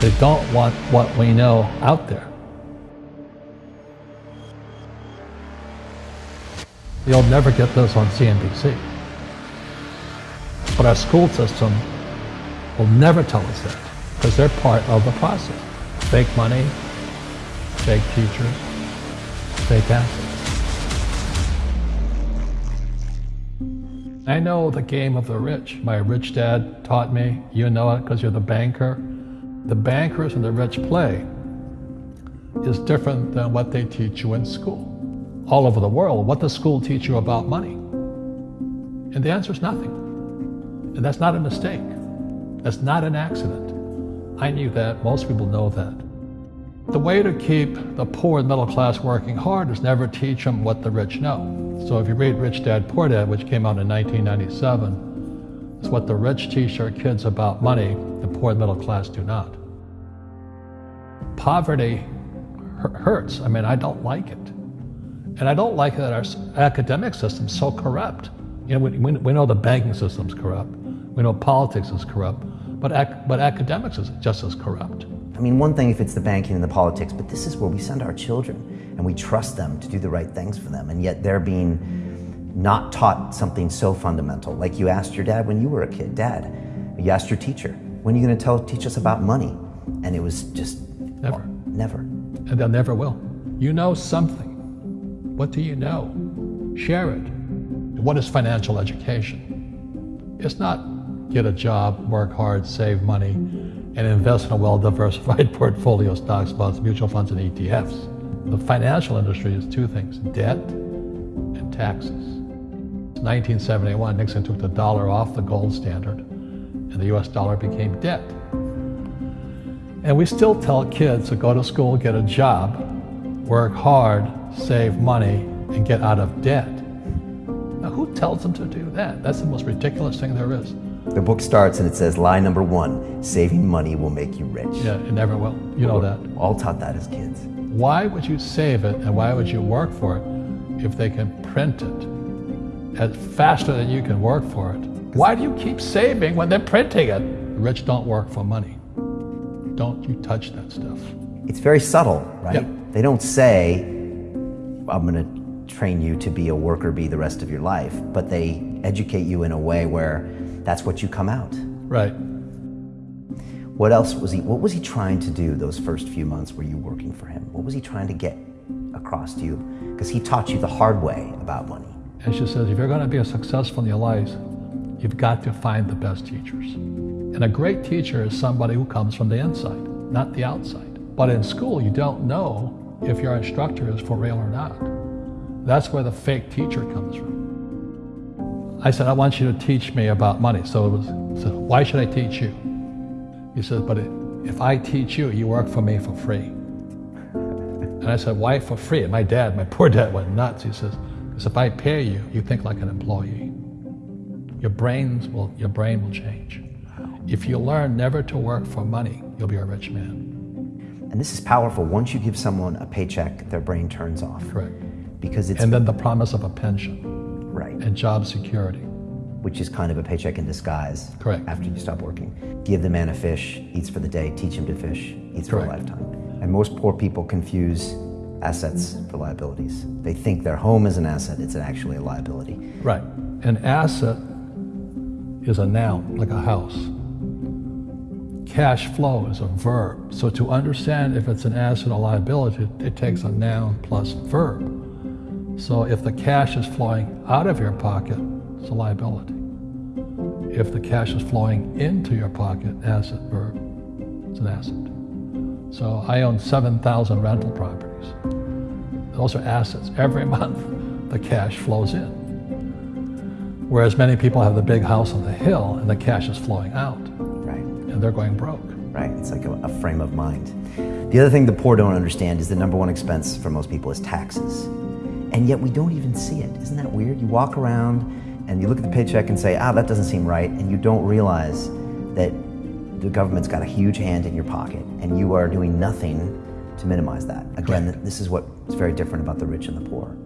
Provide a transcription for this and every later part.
They don't want what we know out there. You'll never get this on CNBC. But our school system will never tell us that because they're part of the process. Fake money, fake teachers, fake assets. I know the game of the rich. My rich dad taught me. You know it because you're the banker. The bankers and the rich play is different than what they teach you in school. All over the world, what does school teach you about money? And the answer is nothing. And that's not a mistake. That's not an accident. I knew that. Most people know that. The way to keep the poor and middle class working hard is never teach them what the rich know. So if you read Rich Dad Poor Dad, which came out in 1997, it's what the rich teach their kids about money, poor and middle class do not. Poverty hurts. I mean, I don't like it. And I don't like that our academic system's so corrupt. You know, we, we know the banking system's corrupt. We know politics is corrupt. But, ac but academics is just as corrupt. I mean, one thing if it's the banking and the politics, but this is where we send our children and we trust them to do the right things for them, and yet they're being not taught something so fundamental. Like you asked your dad when you were a kid, Dad, you asked your teacher, when are you going to tell, teach us about money? And it was just never. Well, never. And they'll never will. You know something. What do you know? Share it. What is financial education? It's not get a job, work hard, save money, and invest in a well-diversified portfolio of stocks, bonds, mutual funds, and ETFs. The financial industry is two things, debt and taxes. 1971, Nixon took the dollar off the gold standard, and the US dollar became debt. And we still tell kids to go to school, get a job, work hard, save money, and get out of debt. Now, who tells them to do that? That's the most ridiculous thing there is. The book starts and it says, lie number one, saving money will make you rich. Yeah, it never will. You know that. All taught that as kids. Why would you save it and why would you work for it if they can print it at faster than you can work for it? Why do you keep saving when they're printing it? The rich don't work for money. Don't you touch that stuff. It's very subtle, right? Yep. They don't say, I'm going to train you to be a worker bee the rest of your life, but they educate you in a way where that's what you come out. Right. What else was he, what was he trying to do those first few months were you working for him? What was he trying to get across to you? Because he taught you the hard way about money. And she says, if you're going to be a successful in your life, you've got to find the best teachers. And a great teacher is somebody who comes from the inside, not the outside. But in school, you don't know if your instructor is for real or not. That's where the fake teacher comes from. I said, I want you to teach me about money. So it was, I said, why should I teach you? He said, but if I teach you, you work for me for free. And I said, why for free? And my dad, my poor dad went nuts. He says, because if I pay you, you think like an employee. Your brains will, your brain will change. If you learn never to work for money, you'll be a rich man. And this is powerful. Once you give someone a paycheck, their brain turns off. Correct. Because it's and then the promise of a pension. Right. And job security. Which is kind of a paycheck in disguise. Correct. After you stop working. Give the man a fish, eats for the day, teach him to fish, eats Correct. for a lifetime. And most poor people confuse assets for liabilities. They think their home is an asset, it's actually a liability. Right. An asset is a noun, like a house. Cash flow is a verb. So to understand if it's an asset or liability, it takes a noun plus verb. So if the cash is flowing out of your pocket, it's a liability. If the cash is flowing into your pocket, asset, verb, it's an asset. So I own 7,000 rental properties. Those are assets. Every month, the cash flows in. Whereas many people have the big house on the hill and the cash is flowing out. Right. And they're going broke. Right. It's like a, a frame of mind. The other thing the poor don't understand is the number one expense for most people is taxes. And yet we don't even see it. Isn't that weird? You walk around and you look at the paycheck and say, ah, that doesn't seem right. And you don't realize that the government's got a huge hand in your pocket and you are doing nothing to minimize that. Again, Correct. this is what's very different about the rich and the poor.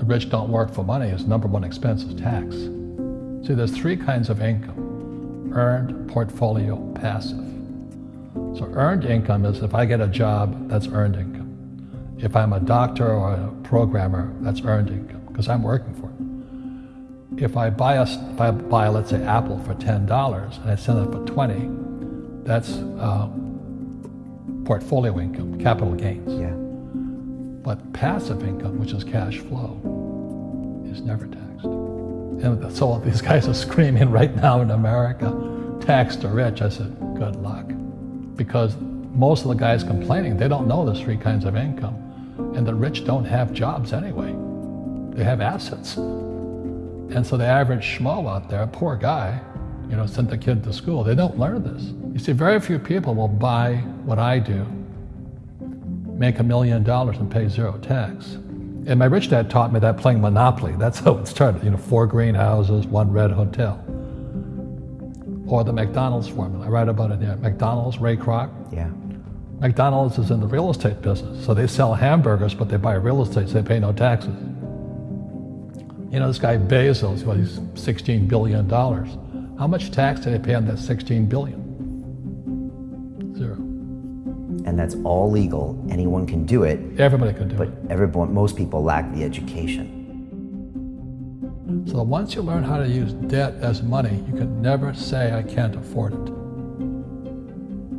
The rich don't work for money. His number one expense is tax. See, there's three kinds of income. Earned, portfolio, passive. So earned income is if I get a job, that's earned income. If I'm a doctor or a programmer, that's earned income because I'm working for it. If I buy a, if I buy, let's say, Apple for ten dollars and I sell it for twenty, that's uh, portfolio income, capital gains. Yeah. But passive income, which is cash flow, is never taxed. And so these guys are screaming right now in America, tax the rich. I said, good luck. Because most of the guys complaining, they don't know there's three kinds of income. And the rich don't have jobs anyway. They have assets. And so the average schmo out there, poor guy, you know, sent the kid to school. They don't learn this. You see, very few people will buy what I do, make a million dollars and pay zero tax. And my rich dad taught me that playing Monopoly. That's how it started. You know, four greenhouses, one red hotel. Or the McDonald's formula. I write about it there. McDonald's, Ray Kroc. Yeah. McDonald's is in the real estate business. So they sell hamburgers, but they buy real estate, so they pay no taxes. You know, this guy Bezos, well, he's $16 billion. How much tax did they pay on that 16 billion? And that's all legal. Anyone can do it, Everybody can do but it. everyone, most people lack the education. So once you learn how to use debt as money, you can never say, I can't afford it.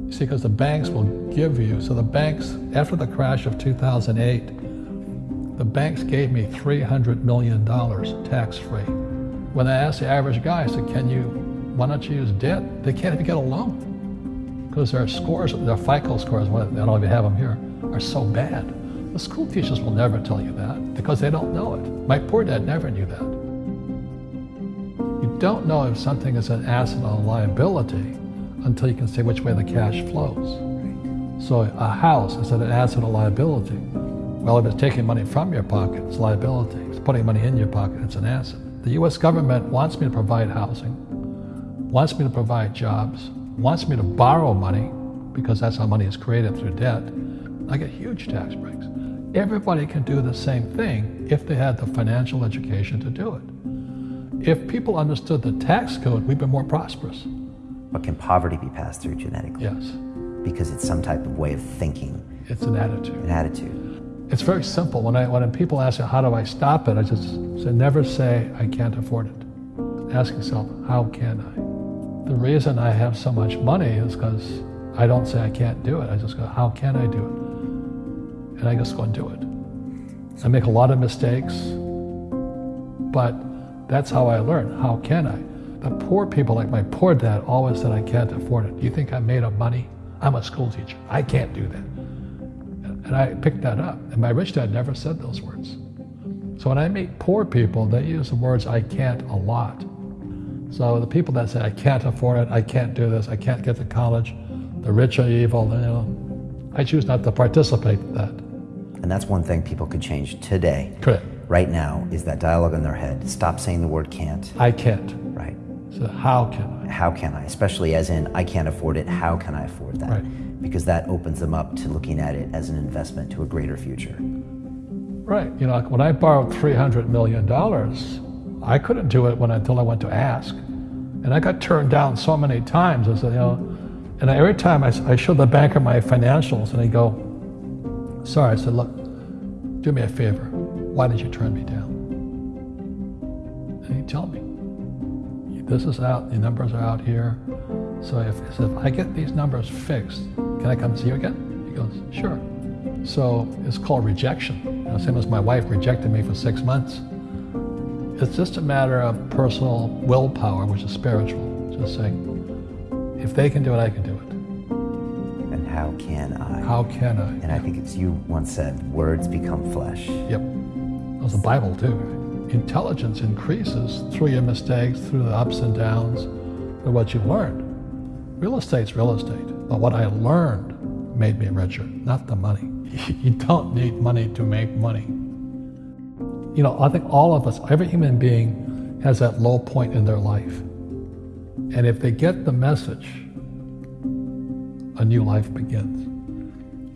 You see, because the banks will give you, so the banks, after the crash of 2008, the banks gave me $300 million tax free. When I asked the average guy, I said, Can you, why don't you use debt? They can't even get a loan because their scores, their FICO scores, I don't know if you have them here, are so bad. The school teachers will never tell you that because they don't know it. My poor dad never knew that. You don't know if something is an asset or a liability until you can say which way the cash flows. So a house is it an asset or a liability? Well, if it's taking money from your pocket, it's liability. If it's putting money in your pocket, it's an asset. The U.S. government wants me to provide housing, wants me to provide jobs, wants me to borrow money because that's how money is created through debt. I get huge tax breaks. Everybody can do the same thing if they had the financial education to do it. If people understood the tax code, we'd be more prosperous. But can poverty be passed through genetically? Yes, Because it's some type of way of thinking, it's an attitude. an attitude. It's very simple. When I when people ask me how do I stop it, I just say never say I can't afford it. Ask yourself how can I. The reason I have so much money is because I don't say I can't do it. I just go how can I do it, and I just go and do it. I make a lot of mistakes, but that's how I learn. How can I? The poor people, like my poor dad, always said I can't afford it. Do you think I'm made of money? I'm a school teacher. I can't do that. And I picked that up. And my rich dad never said those words. So when I meet poor people, they use the words I can't a lot. So the people that say I can't afford it, I can't do this, I can't get to college, the rich are evil, you know, I choose not to participate in that. And that's one thing people could change today, Correct. right now, is that dialogue in their head. Stop saying the word can't, I can't. right? So how can I? How can I? Especially as in, I can't afford it, how can I afford that? Right. Because that opens them up to looking at it as an investment to a greater future. Right. You know, when I borrowed $300 million, I couldn't do it when, until I went to ask. And I got turned down so many times. I said, you know, and every time I, I showed the banker my financials, and he'd go, sorry. I said, look, do me a favor. Why did you turn me down? And he'd tell me, this is out, the numbers are out here. So if, he said, if I get these numbers fixed, can I come see you again? He goes, sure. So it's called rejection. You know, same as my wife rejected me for six months. It's just a matter of personal willpower, which is spiritual. Just saying, if they can do it, I can do it. And how can I? How can I? And I think it's you once said, words become flesh. Yep. That was the Bible too. Intelligence increases through your mistakes, through the ups and downs, through what you've learned. Real estate's real estate, but what I learned made me richer, not the money. You don't need money to make money. You know, I think all of us, every human being has that low point in their life. And if they get the message, a new life begins.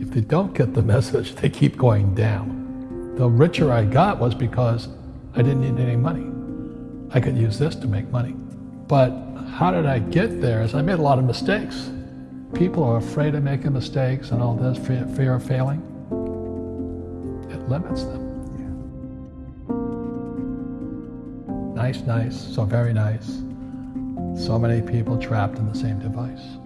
If they don't get the message, they keep going down. The richer I got was because I didn't need any money. I could use this to make money. But how did I get there? Is I made a lot of mistakes. people are afraid of making mistakes and all this fear, of failing, it limits them. Nice, nice, so very nice. So many people trapped in the same device.